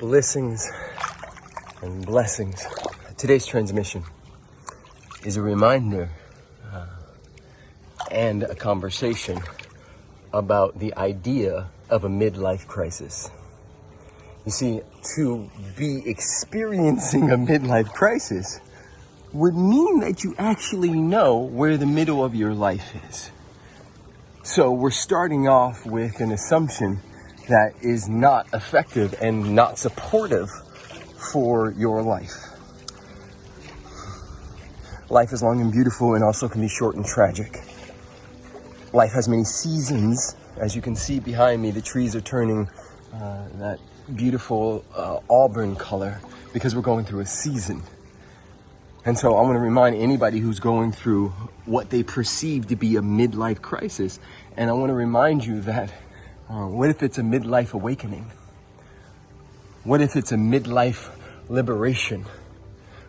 blessings and blessings. Today's transmission is a reminder uh, and a conversation about the idea of a midlife crisis. You see, to be experiencing a midlife crisis would mean that you actually know where the middle of your life is. So we're starting off with an assumption that is not effective and not supportive for your life. Life is long and beautiful and also can be short and tragic. Life has many seasons. As you can see behind me, the trees are turning uh, that beautiful uh, auburn color because we're going through a season. And so I want to remind anybody who's going through what they perceive to be a midlife crisis. And I want to remind you that uh, what if it's a midlife awakening? What if it's a midlife liberation?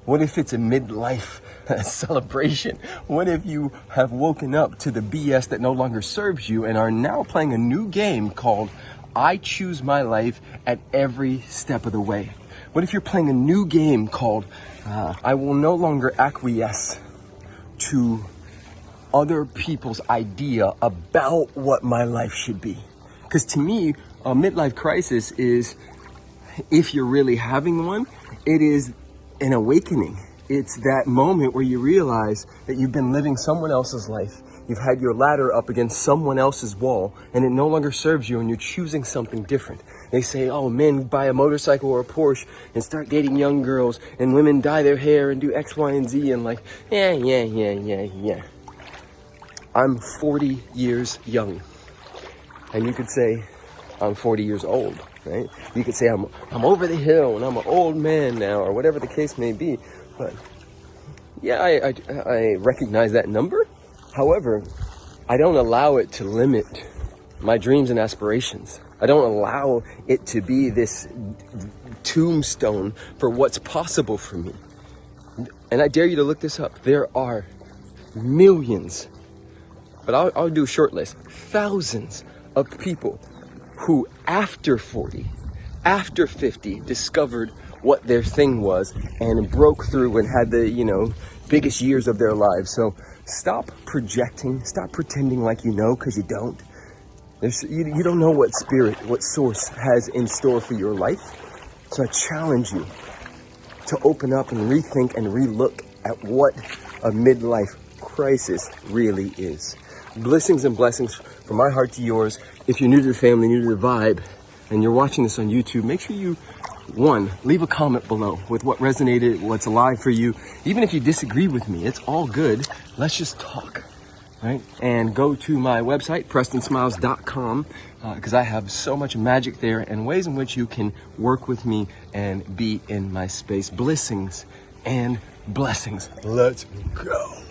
What if it's a midlife celebration? What if you have woken up to the BS that no longer serves you and are now playing a new game called I Choose My Life at Every Step of the Way? What if you're playing a new game called uh, I Will No Longer Acquiesce to other people's idea about what my life should be? Because to me, a midlife crisis is, if you're really having one, it is an awakening. It's that moment where you realize that you've been living someone else's life. You've had your ladder up against someone else's wall and it no longer serves you and you're choosing something different. They say, oh, men buy a motorcycle or a Porsche and start dating young girls and women dye their hair and do X, Y, and Z and like, yeah, yeah, yeah, yeah, yeah. I'm 40 years young. And you could say, I'm 40 years old, right? You could say, I'm, I'm over the hill and I'm an old man now, or whatever the case may be. But yeah, I, I, I recognize that number. However, I don't allow it to limit my dreams and aspirations. I don't allow it to be this tombstone for what's possible for me. And I dare you to look this up. There are millions, but I'll, I'll do a short list, thousands of people who after 40, after 50, discovered what their thing was and broke through and had the, you know, biggest years of their lives. So stop projecting, stop pretending like you know because you don't. There's, you, you don't know what spirit, what source has in store for your life. So I challenge you to open up and rethink and relook at what a midlife crisis really is. Blessings and blessings from my heart to yours. If you're new to the family, new to the vibe, and you're watching this on YouTube, make sure you, one, leave a comment below with what resonated, what's alive for you. Even if you disagree with me, it's all good. Let's just talk, right? And go to my website, prestonsmiles.com, because uh, I have so much magic there and ways in which you can work with me and be in my space. Blessings and blessings. Let's go.